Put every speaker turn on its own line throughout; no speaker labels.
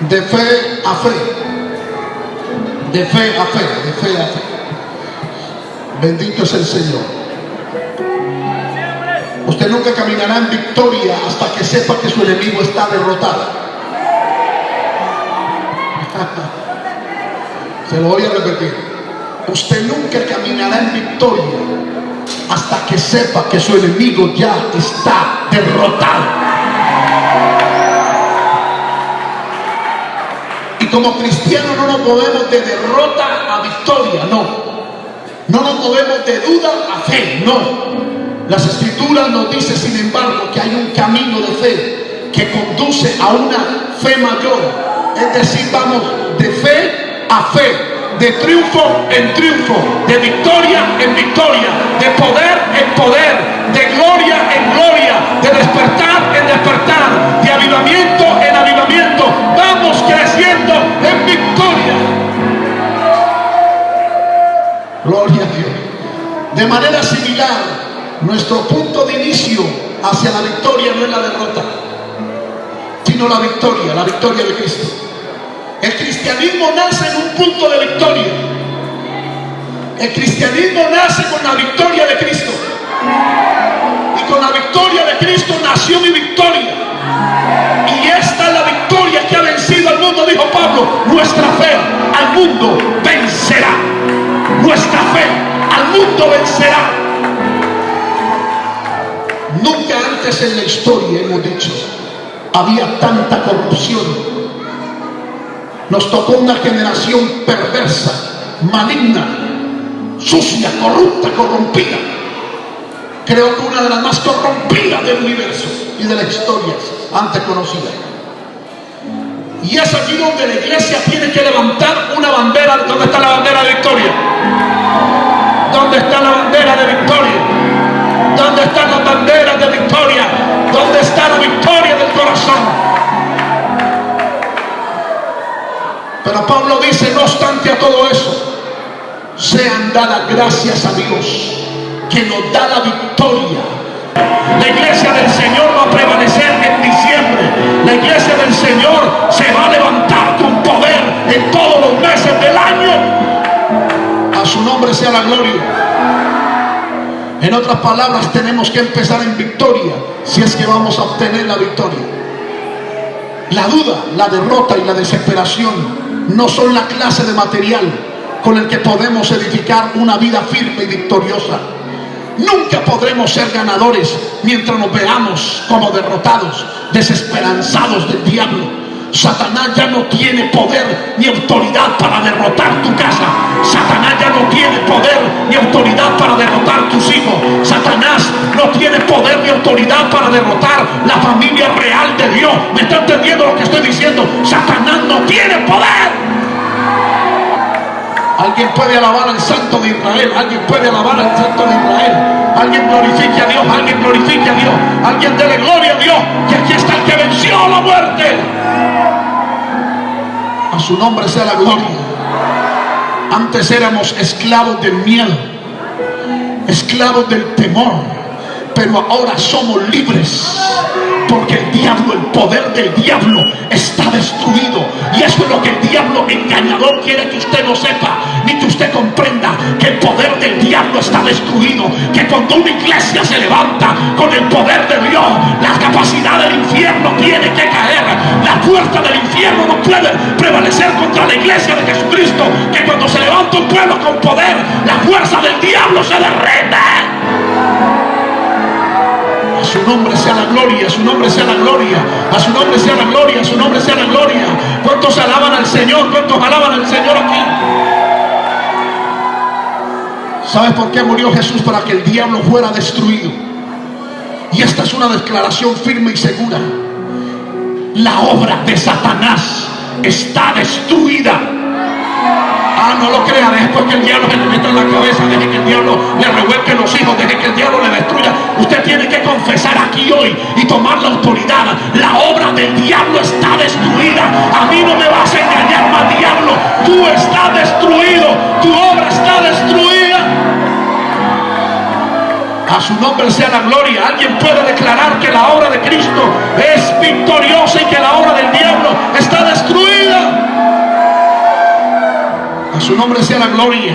De fe a fe. De fe a fe, de fe a fe. Bendito es el Señor. Usted nunca caminará en victoria hasta que sepa que su enemigo está derrotado. Se lo voy a repetir. Usted nunca caminará en victoria hasta que sepa que su enemigo ya está derrotado. Como cristianos no nos movemos de derrota a victoria, no. No nos movemos de duda a fe, no. Las escrituras nos dicen, sin embargo, que hay un camino de fe que conduce a una fe mayor. Es decir, vamos de fe a fe, de triunfo en triunfo, de victoria en victoria, de poder en poder, de gloria en gloria, de despertar en despertar, de avivamiento en avivamiento. De manera similar, nuestro punto de inicio hacia la victoria no es la derrota, sino la victoria, la victoria de Cristo. El cristianismo nace en un punto de victoria. El cristianismo nace con la victoria de Cristo. Y con la victoria de Cristo nació mi victoria. Y esta es la victoria que ha vencido al mundo, dijo Pablo. Nuestra fe al mundo vencerá. Mundo vencerá. Nunca antes en la historia hemos dicho, había tanta corrupción nos tocó una generación perversa, maligna, sucia, corrupta, corrompida. Creo que una de las más corrompidas del universo y de la historia antes conocida. Y es aquí donde la iglesia tiene que levantar una bandera. ¿Dónde está la bandera de victoria? ¿Dónde está la bandera de victoria? ¿Dónde están las banderas de victoria? ¿Dónde está la victoria del corazón? Pero Pablo dice, no obstante a todo eso, sean dadas gracias a Dios que nos da la victoria. La iglesia del Señor va a prevalecer en diciembre. La iglesia del Señor se va a levantar con poder en todos sea la gloria. En otras palabras, tenemos que empezar en victoria si es que vamos a obtener la victoria. La duda, la derrota y la desesperación no son la clase de material con el que podemos edificar una vida firme y victoriosa. Nunca podremos ser ganadores mientras nos veamos como derrotados, desesperanzados del diablo. Satanás ya no tiene poder ni autoridad para derrotar tu casa. Satanás ya no tiene poder ni autoridad para derrotar tus hijos. Satanás no tiene poder ni autoridad para derrotar la familia real de Dios. ¿Me está entendiendo lo que estoy diciendo? Satanás no tiene poder. Alguien puede alabar al Santo de Israel. Alguien puede alabar al Santo de Israel. Alguien glorifique a Dios. Alguien glorifique a Dios. Alguien dele gloria a Dios. Que aquí está el que venció la muerte. A su nombre sea la gloria. Antes éramos esclavos del miedo. Esclavos del temor pero ahora somos libres porque el diablo, el poder del diablo está destruido. Y eso es lo que el diablo engañador quiere que usted no sepa, comprenda, que el poder del diablo está destruido. Que cuando una iglesia se levanta con el poder de Dios, la capacidad del infierno tiene que caer. La puerta del infierno no puede prevalecer contra la iglesia de Jesucristo. Que cuando se levanta un pueblo con poder, la fuerza del diablo se derrete su nombre sea la gloria, a su nombre sea la gloria, a su nombre sea la gloria, a su nombre sea la gloria. ¿Cuántos alaban al Señor? ¿Cuántos alaban al Señor aquí? ¿Sabes por qué murió Jesús? Para que el diablo fuera destruido. Y esta es una declaración firme y segura. La obra de Satanás está destruida. Ah, no lo crea, deje porque el diablo se le meta en la cabeza, deje que el diablo le revuelque los hijos, deje que el diablo le destruya. Usted tiene que confesar aquí hoy y tomar la autoridad. La obra del diablo está destruida. A mí no me vas a engañar más, diablo. Tú estás destruido, tu obra está A su nombre sea la gloria. Alguien puede declarar que la obra de Cristo es victoriosa y que la obra del diablo está destruida. A su nombre sea la gloria.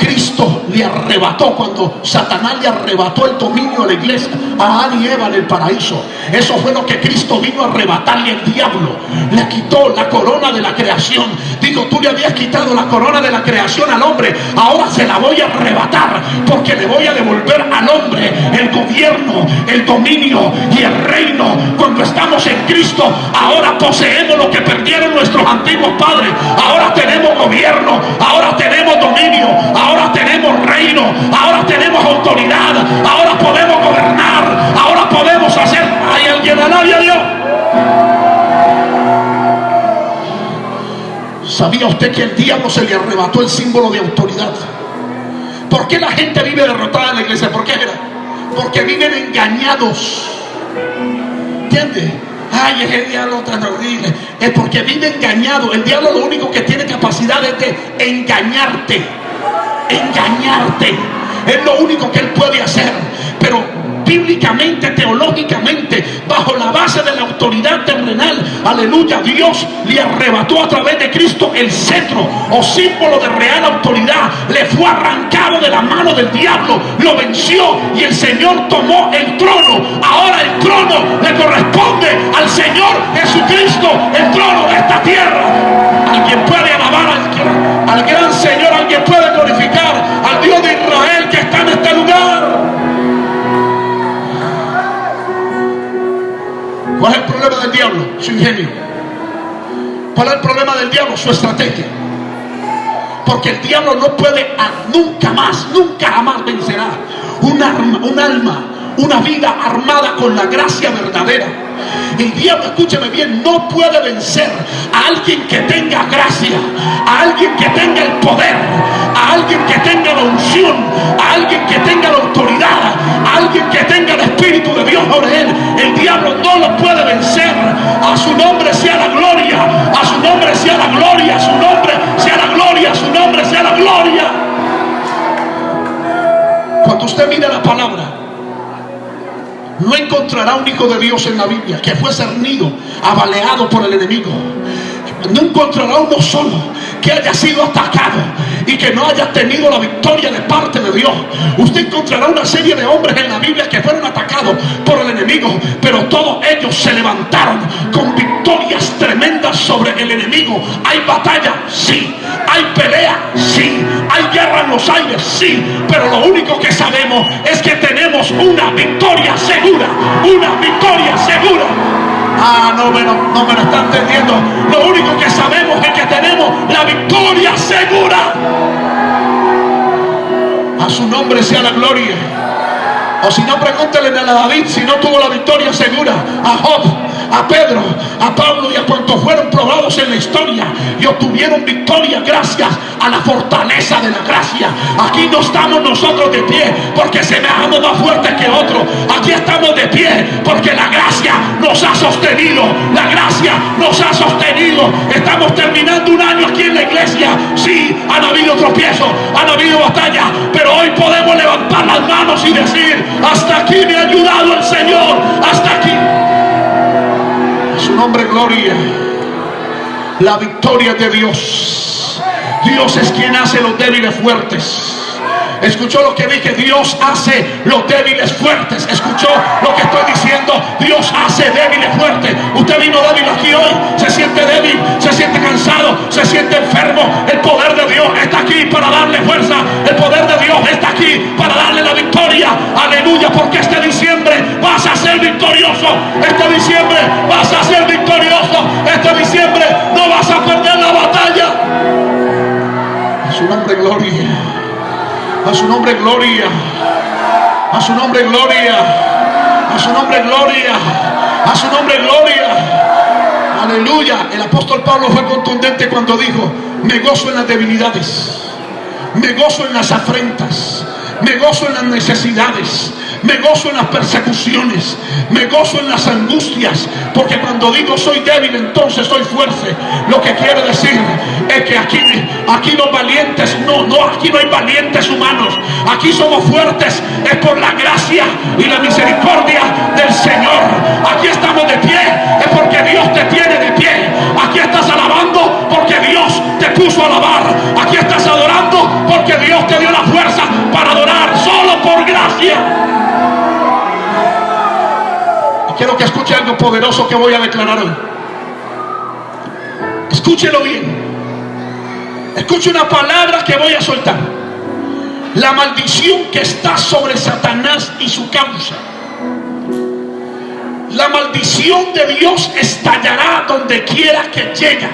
Cristo le arrebató cuando Satanás le arrebató el dominio a la iglesia, a Adán y Eva en el paraíso. Eso fue lo que Cristo vino a arrebatarle al diablo. Le quitó la corona de la creación. Digo, tú le habías quitado la corona de la creación al hombre. Ahora se la voy a arrebatar porque le voy a devolver al hombre el gobierno, el dominio y el reino. Cuando estamos en Cristo, ahora poseemos lo que perdieron nuestros antiguos padres. Ahora tenemos gobierno, ahora tenemos dominio, ¿Hay alguien nadie a Dios? ¿Sabía usted que el diablo se le arrebató el símbolo de autoridad? ¿Por qué la gente vive derrotada en la iglesia? ¿Por qué era? Porque viven engañados. ¿Entiende? Ay, es el diablo tan horrible. Es porque vive engañado. El diablo lo único que tiene capacidad es de engañarte engañarte. Es lo único que Él puede hacer. Bíblicamente, teológicamente, bajo la base de la autoridad terrenal, aleluya, Dios le arrebató a través de Cristo el cetro o símbolo de real autoridad. Le fue arrancado de la mano del diablo, lo venció y el Señor tomó el trono. Ahora el trono le corresponde al Señor Jesucristo, el trono de el problema del diablo? Su ingenio. ¿Cuál es el problema del diablo? Su estrategia. Porque el diablo no puede nunca más, nunca jamás vencerá un, arma, un alma, una vida armada con la gracia verdadera. El diablo, escúcheme bien, no puede vencer a alguien que tenga gracia, a alguien que tenga el poder, a alguien que tenga la unción, a alguien que tenga la autoridad, a alguien que tenga el Espíritu de Dios sobre él. No lo puede vencer. A su nombre sea la gloria, a su nombre sea la gloria, a su nombre sea la gloria, a su nombre sea la gloria. Cuando usted mira la palabra, no encontrará un hijo de Dios en la Biblia que fue cernido, abaleado por el enemigo. No encontrará uno solo que haya sido atacado y que no haya tenido la victoria de parte de Dios. Usted encontrará una serie de hombres en la Biblia que fueron atacados por el enemigo, pero todos ellos se levantaron con victorias tremendas sobre el enemigo. ¿Hay batalla? Sí. ¿Hay pelea? Sí. ¿Hay guerra en los aires? Sí. Pero lo único que sabemos es que tenemos una victoria segura. Una victoria segura. Ah, no me, no me lo está entendiendo. Lo único que sabemos es que tenemos la victoria segura. A su nombre sea la gloria. O si no, pregúntele a David si no tuvo la victoria segura. A Job, a Pedro, a Pablo y a cuantos fueron probados en la historia y obtuvieron victoria gracias a la fortaleza de la gracia. Aquí no estamos nosotros de pie porque se semejamos más fuertes que otros. Aquí estamos de pie porque la gracia nos ha sostenido. La gracia nos ha sostenido. Estamos terminando un año aquí en la iglesia. Sí, han habido tropiezos, han habido batallas, pero hoy podemos levantar las manos y decir, hasta aquí me ha ayudado el Señor, hasta aquí. Nombre gloria. La victoria de Dios. Dios es quien hace los débiles fuertes. Escuchó lo que dije, Dios hace los débiles fuertes. Escuchó lo que estoy diciendo, Dios hace débiles fuertes. Usted vino débil aquí hoy, se siente débil, se siente cansado, se siente enfermo. El poder de Dios está aquí para darle fuerza. El poder de Dios está aquí para darle la victoria. Aleluya, porque este diciembre vas a ser victorioso. Este diciembre vas a ser victorioso. Este diciembre no vas a perder la batalla. Su nombre, gloria. A su nombre gloria. A su nombre gloria. A su nombre gloria. A su nombre gloria. Aleluya. El apóstol Pablo fue contundente cuando dijo, me gozo en las debilidades. Me gozo en las afrentas. Me gozo en las necesidades me gozo en las persecuciones, me gozo en las angustias, porque cuando digo soy débil, entonces soy fuerte. Lo que quiero decir es que aquí, aquí los valientes, no, no, aquí no hay valientes humanos, aquí somos fuertes, es por la gracia y la misericordia del Señor. Aquí estamos de pie, es porque Dios te tiene de pie. Aquí estás alabando porque Dios te puso a alabar. Aquí estás adorando porque Dios te dio la fuerza para adorar solo por gracia. Poderoso que voy a declarar hoy. Escúchelo bien. Escuche una palabra que voy a soltar. La maldición que está sobre Satanás y su causa. La maldición de Dios estallará donde quiera que llegue.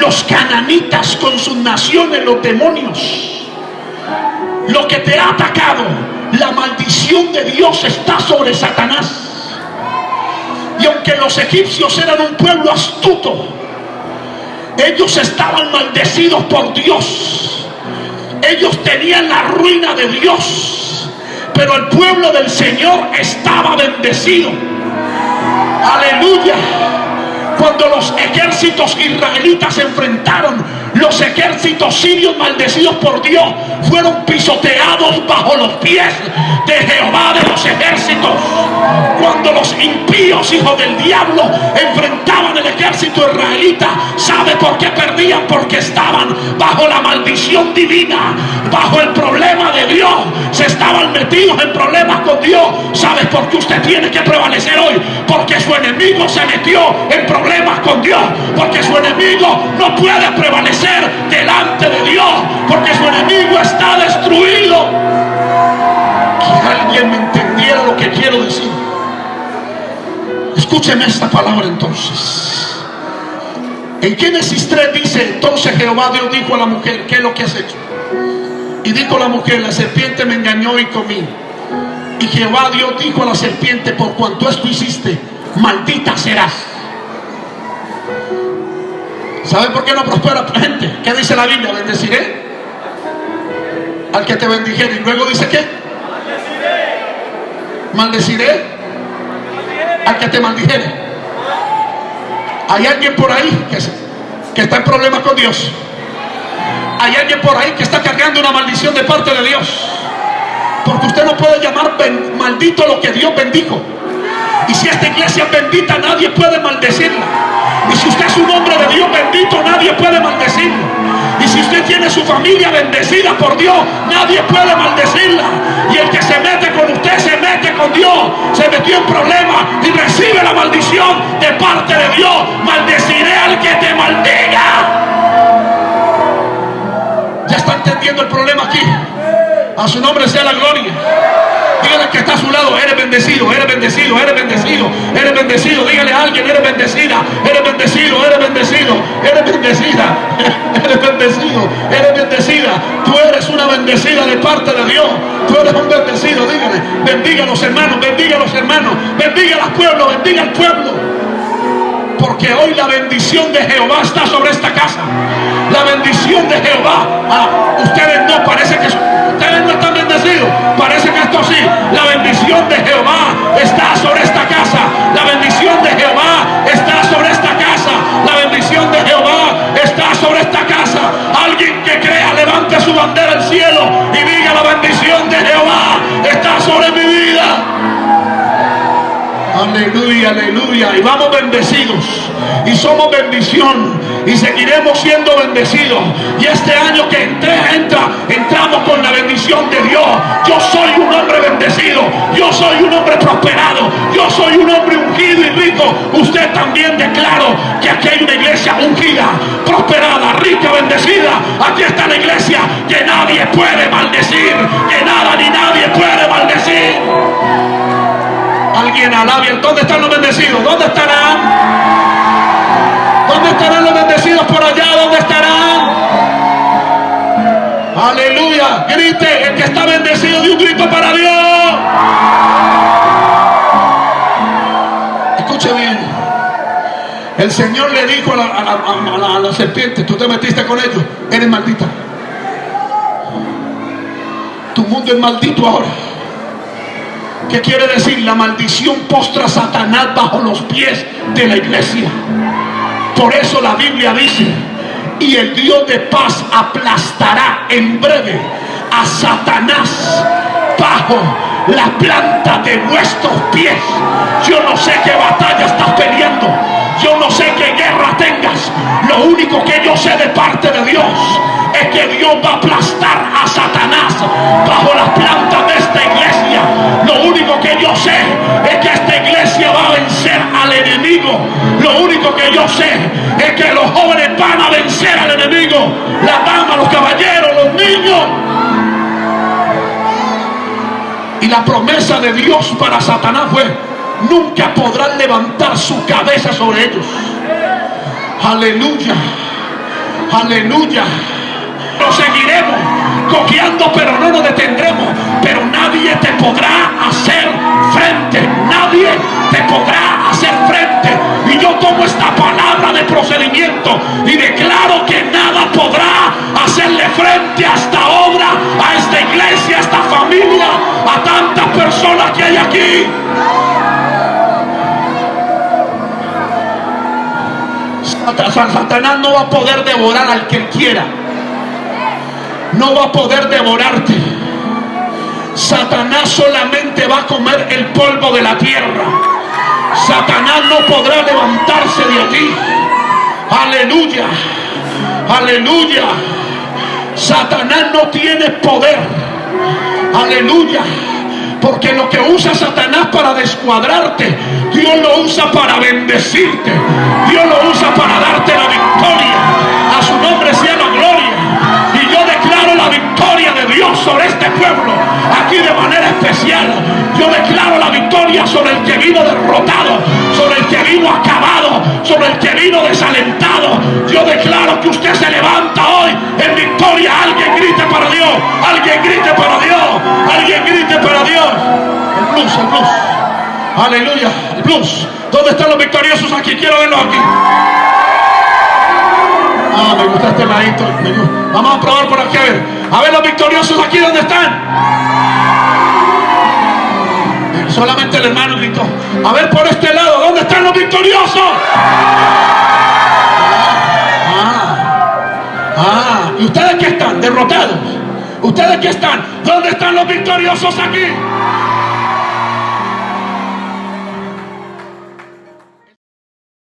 Los cananitas con sus naciones, los demonios. Lo que te ha atacado, la maldición de Dios está sobre Satanás. Y aunque los egipcios eran un pueblo astuto, ellos estaban maldecidos por Dios. Ellos tenían la ruina de Dios. Pero el pueblo del Señor estaba bendecido. Aleluya. Cuando los ejércitos israelitas se enfrentaron, los ejércitos sirios maldecidos por Dios fueron pisoteados bajo los pies de Jehová de los ejércitos. Cuando los impíos, hijos del diablo, enfrentaban el ejército israelita, ¿sabe por qué perdían? Porque estaban bajo la maldición divina, bajo el problema de Dios. Se estaban metidos en problemas con Dios. ¿Sabe por qué usted tiene que prevalecer hoy? Porque su enemigo se metió en problemas con Dios. Porque su enemigo no puede prevalecer delante de Dios. Porque su enemigo está destruido. Que alguien me entendiera lo que quiero decir. Escúcheme esta palabra entonces. En Génesis 3 dice, entonces Jehová Dios dijo a la mujer, ¿qué es lo que has hecho? Y dijo la mujer, la serpiente me engañó y comí. Y Jehová Dios dijo a la serpiente, por cuanto esto hiciste, maldita serás. ¿Sabe por qué no prospera gente? ¿Qué dice la Biblia? Bendeciré al que te bendijere. Y luego dice qué? Maldeciré al que te maldijere. Hay alguien por ahí que está en problemas con Dios. Hay alguien por ahí que está cargando una maldición de parte de Dios. Porque usted no puede llamar maldito lo que Dios bendijo. Y si esta iglesia es bendita, nadie puede maldecirla. Y si usted es un hombre de Dios bendito, nadie puede maldecirlo. Y si usted tiene su familia bendecida por Dios, nadie puede maldecirla. Y el que se mete con usted se mete con Dios. Se metió en problemas y recibe la maldición de parte de Dios. Maldeciré al que te maldiga. ¿Ya está entendiendo el problema aquí? A su nombre sea la gloria. Dígale que está a su lado, eres bendecido, eres bendecido, eres bendecido, eres bendecido. Dígale a alguien, eres bendecida, eres bendecido, eres bendecido, eres bendecida, eres bendecido, eres bendecida. Tú eres una bendecida de parte de Dios. Tú eres un bendecido, dígale. Bendiga a los hermanos, bendiga a los hermanos, bendiga al pueblo, bendiga al pueblo. Porque hoy la bendición de Jehová está sobre esta casa. La bendición de Jehová. Ah, ustedes no parece que Parece que esto sí. La bendición de Jehová está sobre esta casa. La bendición de Jehová está sobre esta casa. La bendición de Jehová está sobre esta casa. Alguien que crea, levante su bandera al cielo y diga la bendición de Jehová está Aleluya, aleluya. Y vamos bendecidos. Y somos bendición. Y seguiremos siendo bendecidos. Y este año que entré, entra, entramos con la bendición de Dios. Yo soy un hombre bendecido. Yo soy un hombre prosperado. Yo soy un hombre ungido y rico. Usted también declaro que aquí hay una iglesia ungida, prosperada, rica, bendecida. Aquí está la iglesia que nadie puede maldecir. Que nada ni nadie puede maldecir. Alguien alabe. ¿Dónde están los bendecidos? ¿Dónde estarán? ¿Dónde estarán los bendecidos por allá? ¿Dónde estarán? Aleluya. Grite. El que está bendecido de un grito para Dios. Escuche bien. El Señor le dijo a la, a la- serpiente, tú te metiste con ellos, eres maldita. Tu mundo es maldito ahora. ¿Qué quiere decir? La maldición postra a Satanás bajo los pies de la iglesia. Por eso la Biblia dice, y el Dios de paz aplastará en breve a Satanás bajo la planta de vuestros pies. Yo no sé qué batalla estás peleando. Yo no sé qué guerra tengas. Lo único que yo sé de parte de Dios es que Dios va a aplastar a Satanás bajo las plantas de esta iglesia. Lo único que yo sé es que esta iglesia Lo único que yo sé es que los jóvenes van a vencer al enemigo. La promesa de Dios para Satanás fue, nunca podrán levantar su cabeza sobre ellos. Aleluya. Aleluya. Lo seguiremos cojeando, pero no nos detendremos. Pero nadie te podrá hacer frente. Nadie te podrá hacer frente. Y yo tomo esta palabra de procedimiento y declaro que nada podrá hacerle frente a esta personas que hay aquí. Satanás no va a poder devorar al que quiera. No va a poder devorarte. Satanás solamente va a comer el polvo de la tierra. Satanás no podrá levantarse de allí. Aleluya. Aleluya. Satanás no tiene poder. Aleluya. Porque lo que usa Satanás para descuadrarte, Dios lo usa para bendecirte. Dios lo usa para darte la victoria. A su nombre sea la gloria. Y yo declaro la victoria de Dios sobre este pueblo. Aquí de manera especial. Yo declaro la victoria sobre el que vino derrotado. Sobre el que vino Sobre el que vino desalentado. Yo declaro que usted se levanta hoy en victoria. Alguien grite para Dios. Alguien grite para Dios. Alguien grite para Dios. El blues, el blues. Aleluya. El blues. ¿Dónde están los victoriosos aquí? Quiero verlos aquí. Ah, me gusta este ladito. Vamos a probar por aquí a ver. A ver los victoriosos aquí, ¿dónde están? Solamente el hermano gritó. A ver por este lado, ¿dónde están los victoriosos? Ah, ah, ¿y ustedes qué están? Derrotados. ¿Ustedes qué están? ¿Dónde están los victoriosos aquí?